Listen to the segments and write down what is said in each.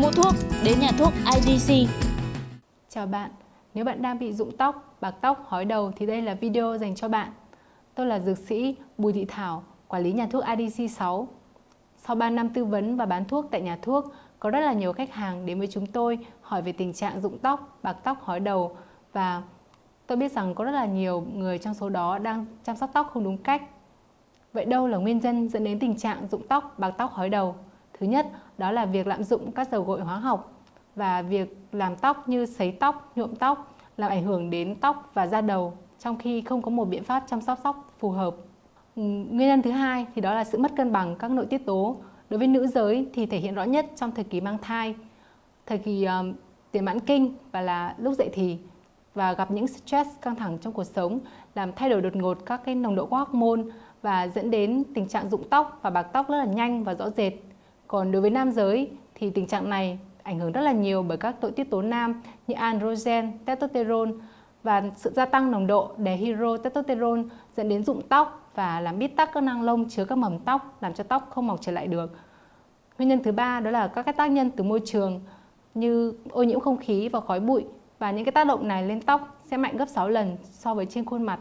Mua thuốc đến nhà thuốc IDC. Chào bạn, nếu bạn đang bị rụng tóc, bạc tóc, hói đầu thì đây là video dành cho bạn. Tôi là dược sĩ Bùi Thị Thảo, quản lý nhà thuốc IDC 6. Sau 3 năm tư vấn và bán thuốc tại nhà thuốc, có rất là nhiều khách hàng đến với chúng tôi hỏi về tình trạng rụng tóc, bạc tóc, hói đầu và tôi biết rằng có rất là nhiều người trong số đó đang chăm sóc tóc không đúng cách. Vậy đâu là nguyên nhân dẫn đến tình trạng rụng tóc, bạc tóc, hói đầu? Thứ nhất, đó là việc lạm dụng các dầu gội hóa học và việc làm tóc như sấy tóc, nhuộm tóc làm ảnh hưởng đến tóc và da đầu trong khi không có một biện pháp chăm sóc tóc phù hợp. Ừ, nguyên nhân thứ hai thì đó là sự mất cân bằng các nội tiết tố. Đối với nữ giới thì thể hiện rõ nhất trong thời kỳ mang thai, thời kỳ um, tiền mãn kinh và là lúc dậy thì và gặp những stress căng thẳng trong cuộc sống làm thay đổi đột ngột các cái nồng độ hormone và dẫn đến tình trạng rụng tóc và bạc tóc rất là nhanh và rõ rệt. Còn đối với nam giới thì tình trạng này ảnh hưởng rất là nhiều bởi các nội tiết tố nam như androgen, testosterone và sự gia tăng nồng độ dehydrotestosterone dẫn đến rụng tóc và làm bít tắc các nang lông chứa các mầm tóc làm cho tóc không mọc trở lại được. Nguyên nhân thứ ba đó là các cái tác nhân từ môi trường như ô nhiễm không khí và khói bụi và những cái tác động này lên tóc sẽ mạnh gấp 6 lần so với trên khuôn mặt.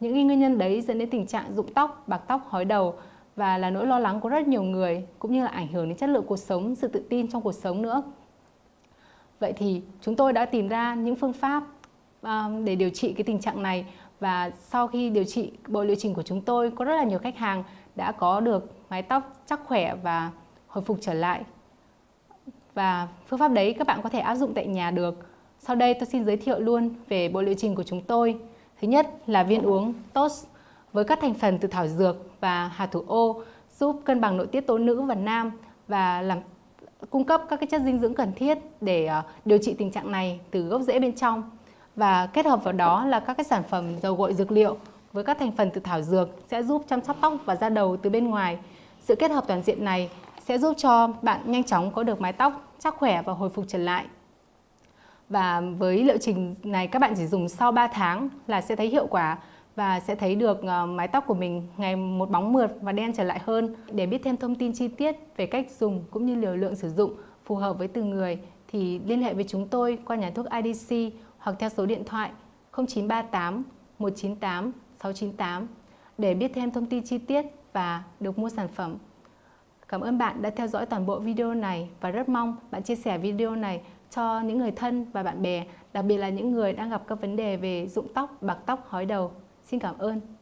Những nguyên nhân đấy dẫn đến tình trạng rụng tóc, bạc tóc, hói đầu và là nỗi lo lắng của rất nhiều người cũng như là ảnh hưởng đến chất lượng cuộc sống, sự tự tin trong cuộc sống nữa. Vậy thì chúng tôi đã tìm ra những phương pháp um, để điều trị cái tình trạng này và sau khi điều trị bộ liệu trình của chúng tôi có rất là nhiều khách hàng đã có được mái tóc chắc khỏe và hồi phục trở lại. Và phương pháp đấy các bạn có thể áp dụng tại nhà được. Sau đây tôi xin giới thiệu luôn về bộ liệu trình của chúng tôi. Thứ nhất là viên uống TOS với các thành phần từ thảo dược và hạt thủ ô giúp cân bằng nội tiết tố nữ và nam và làm, cung cấp các cái chất dinh dưỡng cần thiết để ờ, điều trị tình trạng này từ gốc rễ bên trong và kết hợp vào đó là các cái sản phẩm dầu gội dược liệu với các thành phần từ thảo dược sẽ giúp chăm sóc tóc và da đầu từ bên ngoài. Sự kết hợp toàn diện này sẽ giúp cho bạn nhanh chóng có được mái tóc chắc khỏe và hồi phục trở lại. Và với liệu trình này các bạn chỉ dùng sau 3 tháng là sẽ thấy hiệu quả và sẽ thấy được ờ, mái tóc của mình ngày một bóng mượt và đen trở lại hơn. Để biết thêm thông tin chi tiết về cách dùng cũng như liều lượng sử dụng phù hợp với từng người thì liên hệ với chúng tôi qua nhà thuốc IDC hoặc theo số điện thoại 0938 198 698 để biết thêm thông tin chi tiết và được mua sản phẩm. Cảm ơn bạn đã theo dõi toàn bộ video này và rất mong bạn chia sẻ video này cho những người thân và bạn bè, đặc biệt là những người đang gặp các vấn đề về rụng tóc, bạc tóc, hói đầu. Xin cảm ơn.